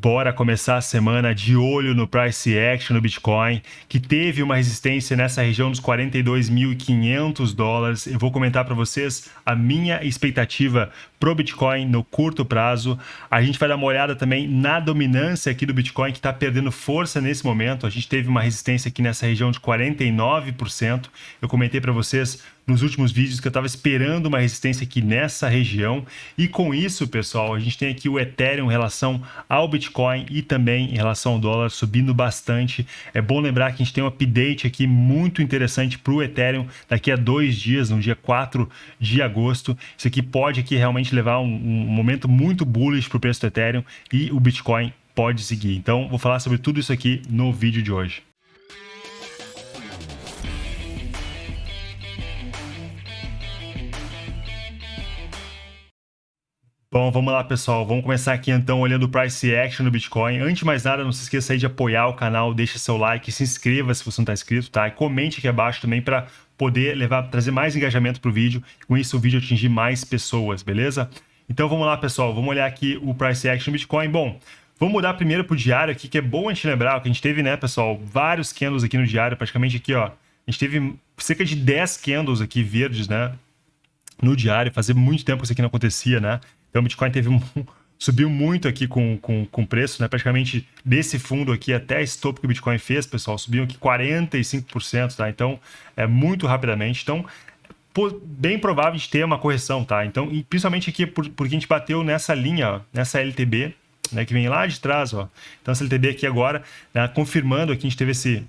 Bora começar a semana de olho no price action do Bitcoin, que teve uma resistência nessa região dos 42.500 dólares. Eu vou comentar para vocês a minha expectativa pro Bitcoin no curto prazo. A gente vai dar uma olhada também na dominância aqui do Bitcoin, que está perdendo força nesse momento. A gente teve uma resistência aqui nessa região de 49%. Eu comentei para vocês nos últimos vídeos que eu estava esperando uma resistência aqui nessa região. E com isso, pessoal, a gente tem aqui o Ethereum em relação ao Bitcoin e também em relação ao dólar subindo bastante. É bom lembrar que a gente tem um update aqui muito interessante para o Ethereum daqui a dois dias, no dia 4 de agosto. Isso aqui pode aqui realmente levar um, um momento muito bullish para o preço do Ethereum e o Bitcoin pode seguir. Então, vou falar sobre tudo isso aqui no vídeo de hoje. Bom, vamos lá, pessoal. Vamos começar aqui então olhando o price action do Bitcoin. Antes de mais nada, não se esqueça aí de apoiar o canal, deixa seu like, se inscreva se você não está inscrito, tá? E comente aqui abaixo também para poder levar, trazer mais engajamento para o vídeo com isso o vídeo atingir mais pessoas, beleza? Então vamos lá, pessoal. Vamos olhar aqui o price action do Bitcoin. Bom, vamos mudar primeiro para o diário aqui, que é bom a gente lembrar que a gente teve, né, pessoal, vários candles aqui no diário, praticamente aqui, ó. A gente teve cerca de 10 candles aqui verdes, né, no diário. Fazia muito tempo que isso aqui não acontecia, né? Então o Bitcoin teve um, subiu muito aqui com, com, com preço, né? Praticamente desse fundo aqui até esse topo que o Bitcoin fez, pessoal, subiu aqui 45%, tá? Então, é muito rapidamente. Então, bem provável de ter uma correção, tá? Então, principalmente aqui por, porque a gente bateu nessa linha, ó, nessa LTB, né, que vem lá de trás, ó. Então, essa LTB aqui agora, né, confirmando aqui, a gente teve esse,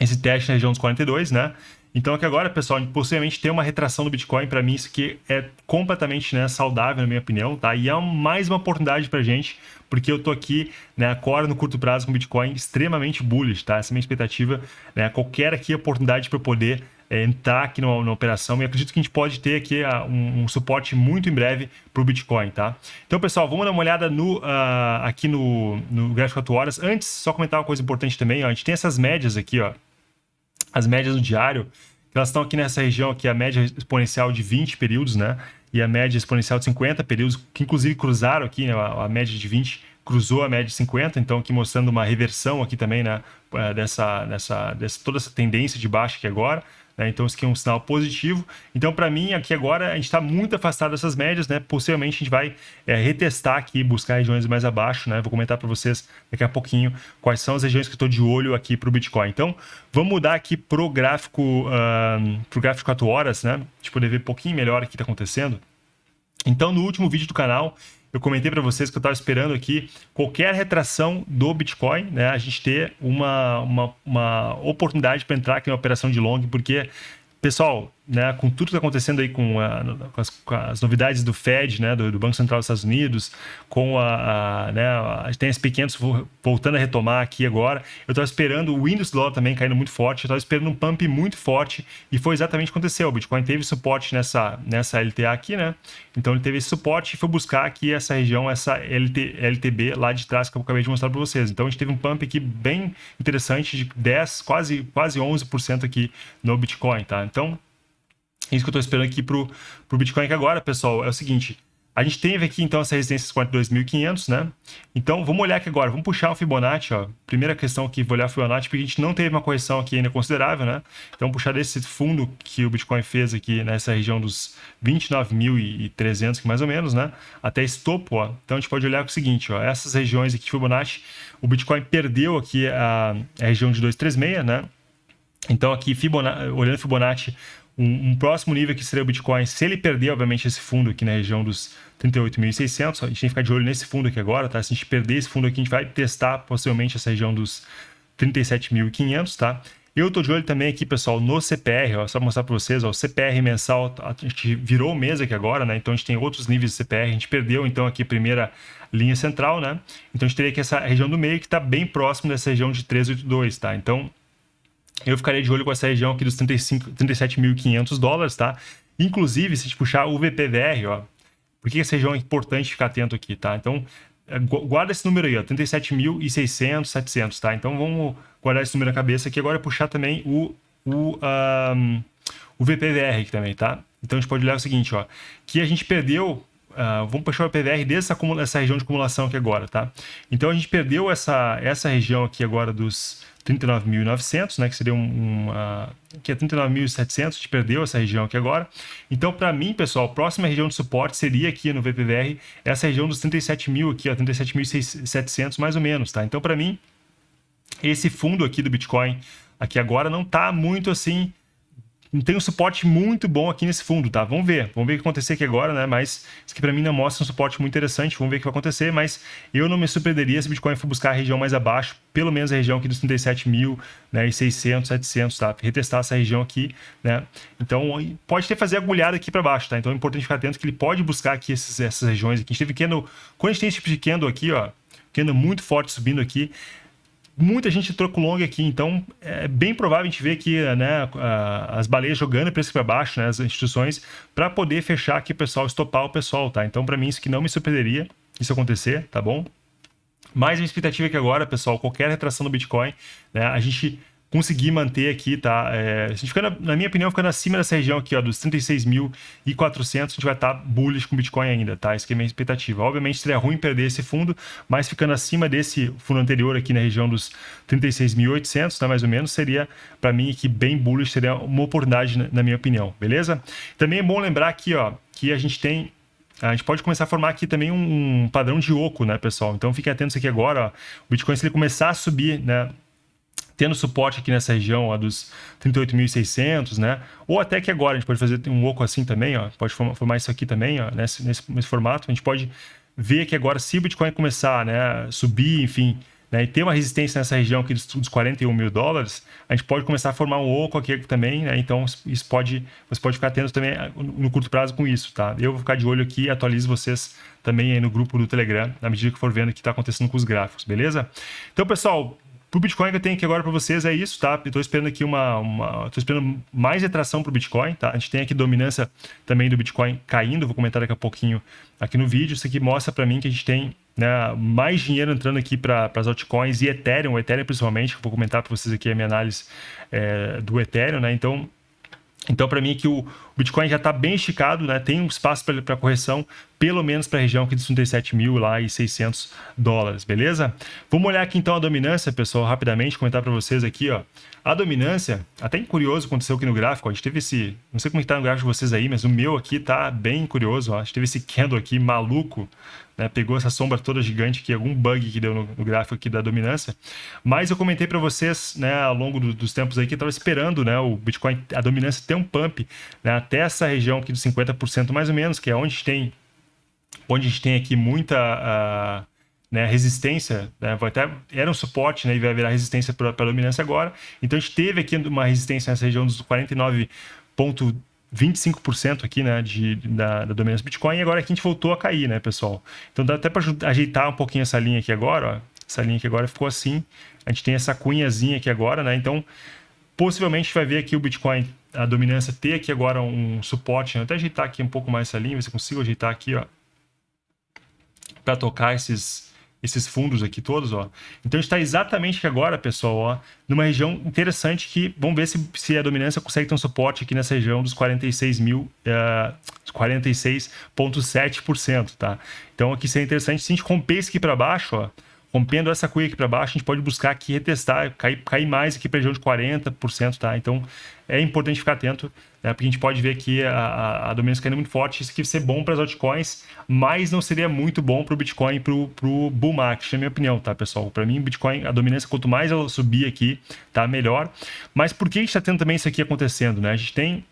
esse teste na região dos 42, né? Então aqui agora, pessoal, possivelmente tem uma retração do Bitcoin, para mim isso aqui é completamente né, saudável, na minha opinião, tá? E é mais uma oportunidade para gente, porque eu tô aqui, né, agora no curto prazo com o Bitcoin extremamente bullish, tá? Essa é a minha expectativa, né? Qualquer aqui oportunidade para poder é, entrar aqui na, na, operação e acredito que a gente pode ter aqui uh, um, um, suporte muito em breve para o Bitcoin, tá? Então, pessoal, vamos dar uma olhada no, uh, aqui no, no gráfico 4 horas. Antes, só comentar uma coisa importante também, ó, a gente tem essas médias aqui, ó, as médias do diário, elas estão aqui nessa região aqui, a média exponencial de 20 períodos, né? E a média exponencial de 50 períodos, que inclusive cruzaram aqui, né? a, média de 20 cruzou a média de 50, então aqui mostrando uma reversão aqui também, né? Eh, dessa, dessa, dessa, toda essa tendência de baixa aqui agora. Né? Então, isso aqui é um sinal positivo. Então, para mim, aqui agora, a gente está muito afastado dessas médias, né? Possivelmente a gente vai é, retestar aqui, buscar regiões mais abaixo, né? Vou comentar para vocês daqui a pouquinho quais são as regiões que eu estou de olho aqui para o Bitcoin. Então, vamos mudar aqui para o gráfico, uh, pro gráfico 4 horas, né? A gente poder ver um pouquinho melhor o que está acontecendo. Então, no último vídeo do canal, eu comentei para vocês que eu estava esperando aqui qualquer retração do Bitcoin, né, a gente ter uma, uma, uma oportunidade para entrar aqui na operação de long, porque, pessoal, né, com tudo que está acontecendo aí com, a, com, as, com, as, novidades do Fed, né, do, do, Banco Central dos Estados Unidos, com a, a, né, a tem as pequenas voltando a retomar aqui agora. Eu estava esperando o Windows dólar também caindo muito forte, eu estava esperando um pump muito forte e foi exatamente o que aconteceu. O Bitcoin teve suporte nessa, nessa LTA aqui, né? Então ele teve esse suporte e foi buscar aqui essa região, essa LT, LTB lá de trás que eu acabei de mostrar para vocês. Então a gente teve um pump aqui bem interessante de 10, quase, quase 11% aqui no Bitcoin, tá? Então isso que eu estou esperando aqui para o Bitcoin que agora, pessoal, é o seguinte. A gente teve aqui, então, essa resistência 42.500, né? Então, vamos olhar aqui agora. Vamos puxar o Fibonacci, ó. Primeira questão aqui, vou olhar o Fibonacci, porque a gente não teve uma correção aqui ainda considerável, né? Então, puxar desse fundo que o Bitcoin fez aqui nessa região dos 29.300, mais ou menos, né? Até esse topo, ó. Então, a gente pode olhar o seguinte, ó. Essas regiões aqui de Fibonacci, o Bitcoin perdeu aqui a, a região de 236, né? Então, aqui, Fibonacci, olhando Fibonacci, um, um, próximo nível que seria o Bitcoin, se ele perder, obviamente, esse fundo aqui na região dos 38.600, a gente tem que ficar de olho nesse fundo aqui agora, tá? Se a gente perder esse fundo aqui, a gente vai testar possivelmente essa região dos 37.500, tá? Eu estou de olho também aqui, pessoal, no CPR, ó, só mostrar para vocês, ó, o CPR mensal, a gente virou mês aqui agora, né? Então a gente tem outros níveis de CPR, a gente perdeu então aqui a primeira linha central, né? Então a gente teria aqui essa região do meio que está bem próximo dessa região de 382, tá? Então eu ficaria de olho com essa região aqui dos 37.500 dólares, tá? Inclusive, se a gente puxar o VPVR, ó, por que essa região é importante ficar atento aqui, tá? Então, é, guarda esse número aí, ó, 37.600, 700, tá? Então, vamos guardar esse número na cabeça aqui. Agora, puxar também o, o, um, o VPVR aqui também, tá? Então, a gente pode olhar o seguinte, ó, que a gente perdeu uh, vamos puxar o PVR dessa essa região de acumulação aqui agora, tá? Então a gente perdeu essa, essa região aqui agora dos 39.900, né, que seria um, um uh, que é 39.700, a gente perdeu essa região aqui agora. Então, para mim, pessoal, a próxima região de suporte seria aqui no VPVR, essa região dos 37.000 aqui, ó, 37.700 mais ou menos, tá? Então, para mim, esse fundo aqui do Bitcoin aqui agora não tá muito assim tem um suporte muito bom aqui nesse fundo, tá? Vamos ver, vamos ver o que acontecer aqui agora, né? Mas isso aqui para mim não mostra um suporte muito interessante, vamos ver o que vai acontecer, mas eu não me surpreenderia se o Bitcoin for buscar a região mais abaixo, pelo menos a região aqui dos 37 mil, né? E 600, 700, tá? Retestar essa região aqui, né? Então, pode ter fazer agulhada aqui para baixo, tá? Então é importante ficar atento que ele pode buscar aqui esses, essas regiões aqui. A gente teve candle, quando a gente tem esse tipo de candle aqui, ó, candle muito forte subindo aqui, muita gente troco long aqui, então é bem provável a gente ver aqui né, as baleias jogando preço para baixo, né, as instituições, para poder fechar aqui o pessoal, estopar o pessoal, tá? Então, para mim, isso que não me surpreenderia isso acontecer, tá bom? Mais uma expectativa é que agora, pessoal, qualquer retração do Bitcoin, né, a gente conseguir manter aqui, tá? É, a gente fica, na, na, minha opinião, ficando acima dessa região aqui, ó, dos 36.400, a gente vai estar tá bullish com Bitcoin ainda, tá? Isso que é minha expectativa. Obviamente seria ruim perder esse fundo, mas ficando acima desse fundo anterior aqui na região dos 36.800, tá? Mais ou menos, seria, para mim, aqui bem bullish, seria uma oportunidade, na, na minha opinião, beleza? Também é bom lembrar aqui, ó, que a gente tem a gente pode começar a formar aqui também um padrão de oco, né, pessoal? Então fiquem atentos aqui agora, ó. O Bitcoin, se ele começar a subir, né, tendo suporte aqui nessa região ó, dos 38.600, né? Ou até que agora a gente pode fazer um oco assim também, ó, pode formar isso aqui também, ó, nesse, nesse, nesse formato. A gente pode ver que agora se o Bitcoin começar, né, subir, enfim, né, e ter uma resistência nessa região aqui dos, dos 41 mil dólares, a gente pode começar a formar um oco aqui também, né? Então isso pode, você pode ficar atento também ah, no curto prazo com isso, tá? Eu vou ficar de olho aqui e atualizo vocês também aí no grupo do Telegram, na medida que for vendo o que está acontecendo com os gráficos, beleza? Então, pessoal, Pro Bitcoin que eu tenho aqui agora para vocês é isso, tá? Estou esperando aqui uma, uma tô esperando mais retração para o Bitcoin, tá? A gente tem aqui dominância também do Bitcoin caindo, vou comentar daqui a pouquinho aqui no vídeo. Isso aqui mostra para mim que a gente tem né, mais dinheiro entrando aqui para as altcoins e Ethereum, Ethereum principalmente, que vou comentar para vocês aqui a minha análise é, do Ethereum, né? Então, então, para mim, que o Bitcoin já está bem esticado, né? tem um espaço para correção, pelo menos para a região aqui de 37 mil lá e 600 dólares, beleza? Vamos olhar aqui então a dominância, pessoal, rapidamente, comentar para vocês aqui, ó. A dominância, até curioso aconteceu aqui no gráfico, ó, a gente teve esse, não sei como está no gráfico de vocês aí, mas o meu aqui tá bem curioso, ó. a gente teve esse candle aqui maluco, né? pegou essa sombra toda gigante aqui, algum bug que deu no, no gráfico aqui da dominância, mas eu comentei para vocês, né, ao longo do, dos tempos aí que estava esperando, né, o Bitcoin, a dominância ter um pump, né, até essa região aqui dos 50% mais ou menos, que é onde tem onde a gente tem aqui muita uh, né, resistência, né, vai até, era um suporte né, e vai virar resistência para a dominância agora. Então a gente teve aqui uma resistência nessa região dos 49,25% aqui né, de, da, da dominância Bitcoin e agora aqui a gente voltou a cair, né, pessoal? Então dá até para ajeitar um pouquinho essa linha aqui agora, ó. essa linha aqui agora ficou assim, a gente tem essa cunhazinha aqui agora, né? Então possivelmente a gente vai ver aqui o Bitcoin a dominância ter aqui agora um suporte, né? Até ajeitar aqui um pouco mais essa linha, ver se eu consigo ajeitar aqui, ó, para tocar esses, esses fundos aqui todos, ó. Então a gente está exatamente agora, pessoal, ó, numa região interessante que, vamos ver se, se a dominância consegue ter um suporte aqui nessa região dos 46 mil, uh, 46,7%, tá? Então aqui seria interessante, se a gente romper isso aqui para baixo, ó, rompendo essa cuia aqui para baixo, a gente pode buscar aqui retestar, cair, cair mais aqui para região de 40%, tá? Então é importante ficar atento, né? porque a gente pode ver aqui a, a, a dominância caindo muito forte, isso aqui ser bom para as altcoins, mas não seria muito bom para o Bitcoin e para o bull market, na minha opinião, tá, pessoal? Para mim, Bitcoin, a dominância, quanto mais ela subir aqui, tá melhor. Mas por que a gente está tendo também isso aqui acontecendo, né? A gente tem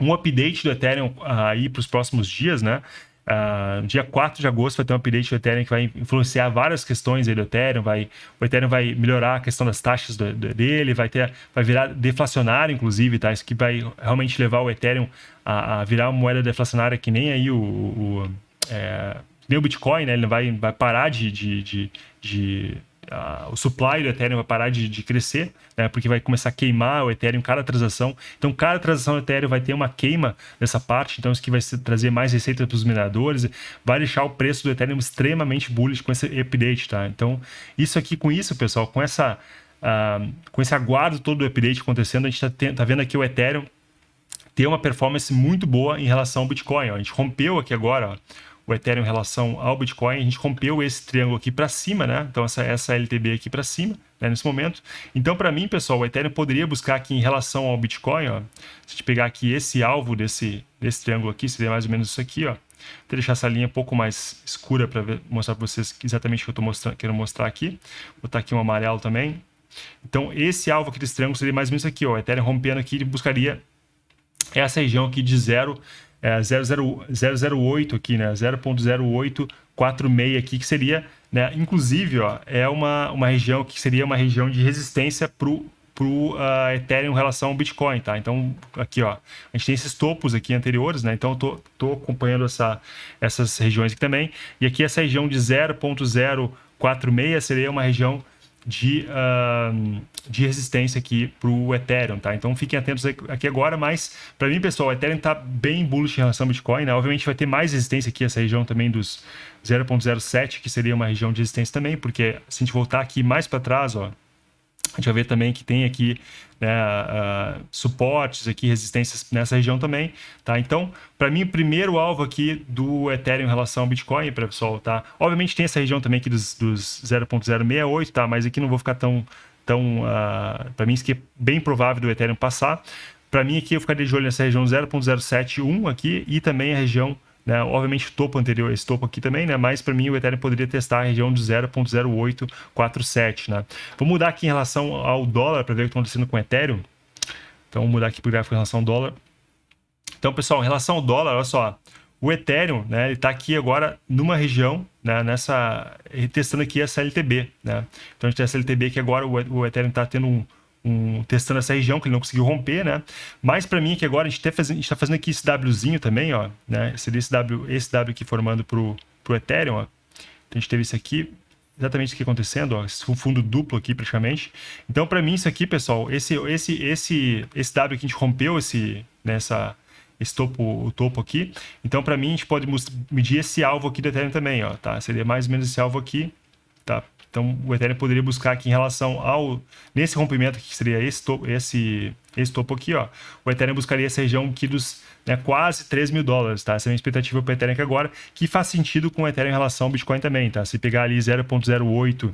um update do Ethereum aí para os próximos dias, né? Uh, dia 4 de agosto vai ter um update do Ethereum que vai influenciar várias questões do Ethereum. Vai, o Ethereum vai melhorar a questão das taxas do, do, dele, vai, ter, vai virar deflacionário, inclusive, tá? Isso que vai realmente levar o Ethereum a, a virar uma moeda deflacionária que nem aí o. o é, nem o Bitcoin, né? Ele vai, vai parar de, de, de, de O supply do Ethereum vai parar de, de crescer, né, porque vai começar a queimar o Ethereum cada transação. Então, cada transação do Ethereum vai ter uma queima dessa parte, então isso que vai trazer mais receita para os mineradores, vai deixar o preço do Ethereum extremamente bullish com esse update, tá? Então, isso aqui, com isso, pessoal, com essa... Uh, com esse aguardo todo do update acontecendo, a gente está tá vendo aqui o Ethereum ter uma performance muito boa em relação ao Bitcoin. Ó. A gente rompeu aqui agora ó, o Ethereum em relação ao Bitcoin. A gente rompeu esse triângulo aqui para cima, né? Então essa, essa LTB aqui para cima, né? nesse momento. Então para mim, pessoal, o Ethereum poderia buscar aqui em relação ao Bitcoin, ó. Se a gente pegar aqui esse alvo desse, desse triângulo aqui, seria mais ou menos isso aqui, ó. Vou deixar essa linha um pouco mais escura para mostrar para vocês exatamente o que eu estou mostrando, quero mostrar aqui. Vou botar aqui um amarelo também. Então, esse alvo aqui desse triângulo seria mais ou menos isso aqui, ó. O Ethereum rompendo aqui, ele buscaria essa região aqui de 0, é, 008 aqui, né? 0.0846 aqui, que seria, né? Inclusive, ó, é uma, uma região que seria uma região de resistência para o uh, Ethereum em relação ao Bitcoin, tá? Então, aqui, ó, a gente tem esses topos aqui anteriores, né? Então, eu tô, tô acompanhando essa, essas regiões aqui também. E aqui essa região de 0.046 seria uma região de, uh, de resistência aqui para o Ethereum, tá? Então fiquem atentos aqui agora, mas para mim, pessoal, o Ethereum está bem bullish em relação ao Bitcoin, né? Obviamente vai ter mais resistência aqui, essa região também dos 0.07, que seria uma região de resistência também, porque se a gente voltar aqui mais para trás, ó, a gente vai ver também que tem aqui né, uh, suportes, aqui resistências nessa região também, tá? Então, para mim, o primeiro alvo aqui do Ethereum em relação ao Bitcoin, pessoal, tá? Obviamente tem essa região também aqui dos, dos 0.068, tá? Mas aqui não vou ficar tão... tão uh, para mim, isso aqui é bem provável do Ethereum passar. Para mim, aqui eu ficaria de olho nessa região 0.071 aqui e também a região né? Obviamente, topo anterior, esse topo aqui também, né? mas para mim o Ethereum poderia testar a região de 0.0847. Né? Vou mudar aqui em relação ao dólar para ver o que está acontecendo com o Ethereum. Então, vou mudar aqui para o gráfico em relação ao dólar. Então, pessoal, em relação ao dólar, olha só, o Ethereum, né, ele está aqui agora numa região, né, nessa, testando aqui essa LTB, né? Então a gente tem essa LTB que agora o Ethereum está tendo um, um, testando essa região que ele não conseguiu romper, né? Mas para mim que agora a gente está fazendo, tá fazendo aqui esse Wzinho também, ó, né? Seria esse W, esse W aqui formando pro, pro Ethereum, ó. Então a gente teve isso aqui, exatamente o que acontecendo, ó, esse fundo duplo aqui praticamente. Então para mim isso aqui, pessoal, esse esse esse esse W que a gente rompeu esse nessa né, esse topo, o topo aqui. Então para mim a gente pode medir esse alvo aqui do Ethereum também, ó, tá? Seria mais ou menos esse alvo aqui, tá? Então, o Ethereum poderia buscar aqui em relação ao... Nesse rompimento que seria esse topo, esse, esse topo aqui, ó. O Ethereum buscaria essa região aqui dos né, quase 3 mil dólares, tá? Essa é a minha expectativa para o Ethereum aqui agora, que faz sentido com o Ethereum em relação ao Bitcoin também, tá? Se pegar ali 0.08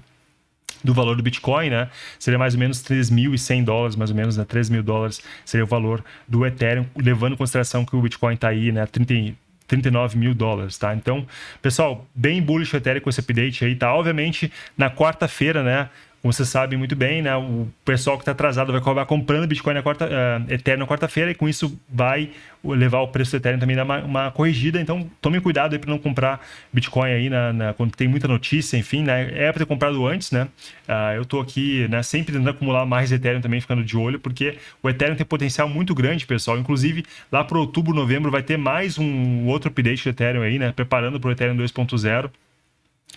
do valor do Bitcoin, né? Seria mais ou menos 3.100 dólares, mais ou menos, né? 3 mil dólares seria o valor do Ethereum, levando em consideração que o Bitcoin está aí, né? 30, 39 mil dólares, tá? Então, pessoal, bem bullish o Ethereum com esse update aí, tá? Obviamente, na quarta-feira, né? Como vocês sabem muito bem, né? O pessoal que está atrasado vai acabar comprando Bitcoin na quarta, uh, Ethereum na quarta-feira e com isso vai levar o preço do Ethereum também a uma, uma corrigida. Então, tome cuidado para não comprar Bitcoin aí na, na, quando tem muita notícia, enfim, né? É para ter comprado antes, né? Uh, eu estou aqui, né? Sempre tentando acumular mais Ethereum também, ficando de olho, porque o Ethereum tem potencial muito grande, pessoal. Inclusive, lá para outubro, novembro, vai ter mais um outro update do Ethereum aí, né? Preparando para o Ethereum 2.0.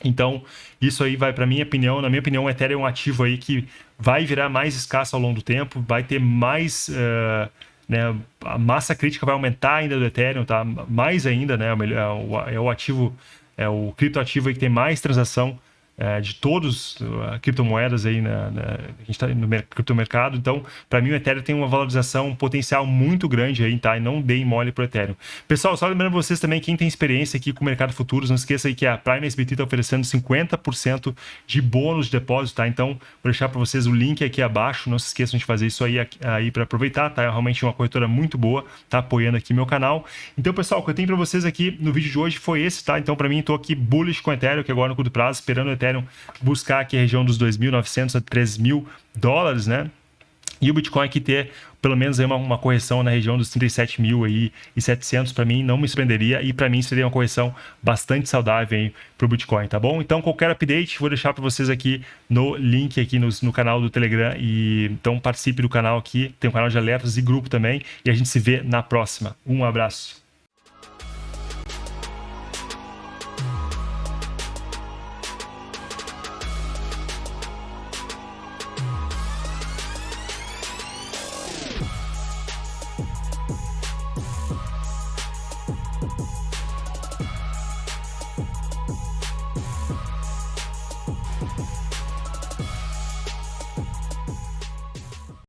Então, isso aí vai, para minha opinião, na minha opinião, o Ethereum é um ativo aí que vai virar mais escasso ao longo do tempo, vai ter mais, uh, né, a massa crítica vai aumentar ainda do Ethereum, tá? Mais ainda, né? É o, é o ativo, é o criptoativo aí que tem mais transação é, de todas as criptomoedas aí, na, na, a gente está no criptomercado. Então, para mim, o Ethereum tem uma valorização, potencial muito grande aí, tá? E não deem mole para o Ethereum. Pessoal, só lembrando vocês também, quem tem experiência aqui com o mercado futuros, não esqueça aí que a Prime SBT está oferecendo 50% de bônus de depósito, tá? Então, vou deixar para vocês o link aqui abaixo. Não se esqueçam de fazer isso aí, aí para aproveitar, tá? É realmente uma corretora muito boa, tá apoiando aqui meu canal. Então, pessoal, o que eu tenho para vocês aqui no vídeo de hoje foi esse, tá? Então, para mim, estou aqui bullish com o Ethereum, que agora no curto prazo, esperando o Ethereum Ethereum buscar aqui a região dos 2.900 a 3.000 dólares, né? E o Bitcoin aqui ter pelo menos uma, uma correção na região dos 37 mil aí e 700 para mim não me surpreenderia e para mim seria uma correção bastante saudável para o Bitcoin, tá bom? Então qualquer update vou deixar para vocês aqui no link aqui no, no, canal do Telegram e então participe do canal aqui, tem um canal de alertas e grupo também e a gente se vê na próxima. Um abraço.